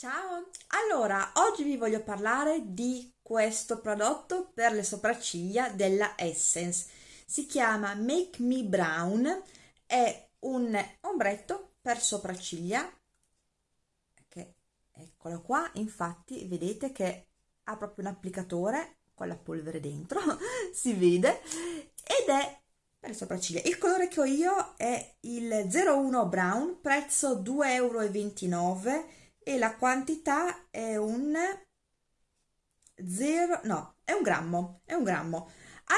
Ciao! Allora, oggi vi voglio parlare di questo prodotto per le sopracciglia della Essence. Si chiama Make Me Brown, è un ombretto per sopracciglia, che eccolo qua, infatti vedete che ha proprio un applicatore con la polvere dentro, si vede, ed è per le sopracciglia. Il colore che ho io è il 01 Brown, prezzo 2,29 euro e la quantità è un 0, no, è un grammo, è un grammo.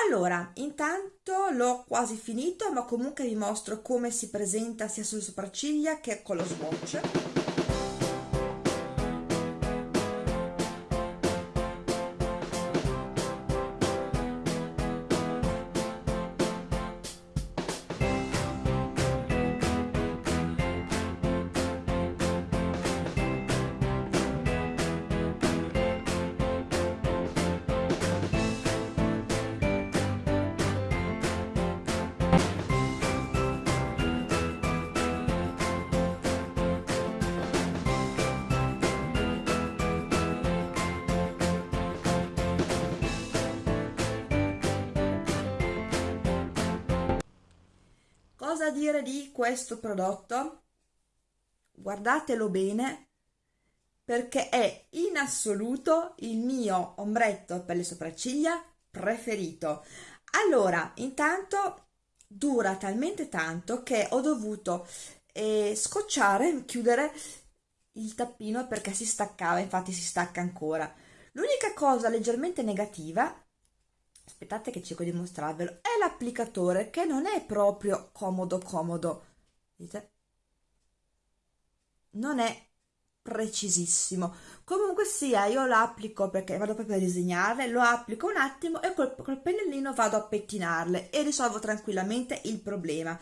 Allora, intanto l'ho quasi finito, ma comunque vi mostro come si presenta sia sulle sopracciglia che con lo swatch. Cosa dire di questo prodotto? Guardatelo bene perché è in assoluto il mio ombretto per le sopracciglia preferito. Allora, intanto dura talmente tanto che ho dovuto eh, scocciare, chiudere il tappino perché si staccava, infatti si stacca ancora. L'unica cosa leggermente negativa aspettate che cerco di mostrarvelo, è l'applicatore che non è proprio comodo comodo, vedete? Non è precisissimo. Comunque sia, io l'applico perché vado proprio a disegnarle, lo applico un attimo e col, col pennellino vado a pettinarle e risolvo tranquillamente il problema.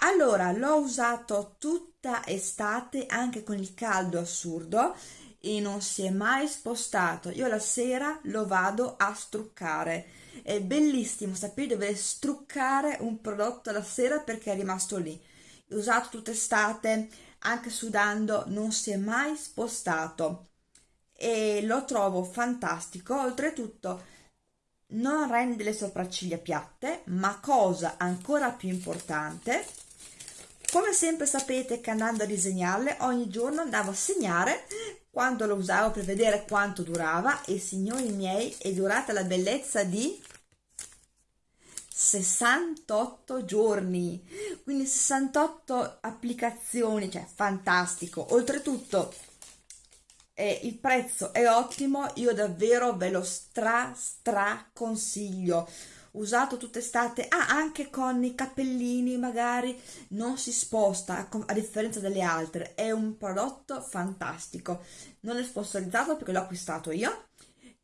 Allora, l'ho usato tutta estate anche con il caldo assurdo e non si è mai spostato. Io la sera lo vado a struccare. È bellissimo sapere dover struccare un prodotto la sera perché è rimasto lì. Usato tutta estate anche sudando non si è mai spostato. E lo trovo fantastico. Oltretutto non rende le sopracciglia piatte ma cosa ancora più importante come sempre sapete che andando a disegnarle ogni giorno andavo a segnare quando lo usavo per vedere quanto durava. E signori miei è durata la bellezza di 68 giorni. Quindi 68 applicazioni cioè fantastico. Oltretutto eh, il prezzo è ottimo io davvero ve lo stra stra consiglio. Usato tutta estate ah anche con i cappellini magari non si sposta a differenza delle altre. È un prodotto fantastico. Non è sponsorizzato perché l'ho acquistato io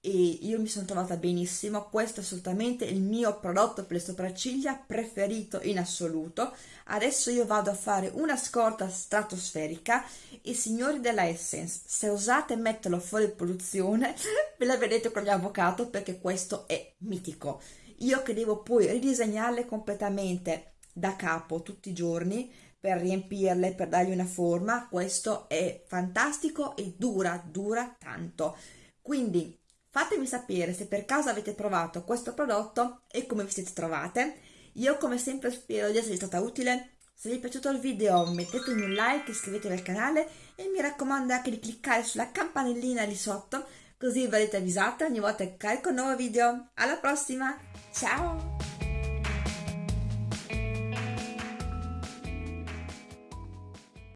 e io mi sono trovata benissimo, questo è assolutamente il mio prodotto per le sopracciglia preferito in assoluto. Adesso io vado a fare una scorta stratosferica e signori della Essence, se osate metterlo fuori produzione, ve la vedete con l'avvocato perché questo è mitico. Io che devo poi ridisegnarle completamente da capo tutti i giorni per riempirle, per dargli una forma, questo è fantastico e dura, dura tanto. Quindi Fatemi sapere se per caso avete provato questo prodotto e come vi siete trovate. Io come sempre spero di esservi stata utile. Se vi è piaciuto il video mettetemi un like, iscrivetevi al canale e mi raccomando anche di cliccare sulla campanellina lì sotto così verrete avvisate ogni volta che carico un nuovo video. Alla prossima, ciao!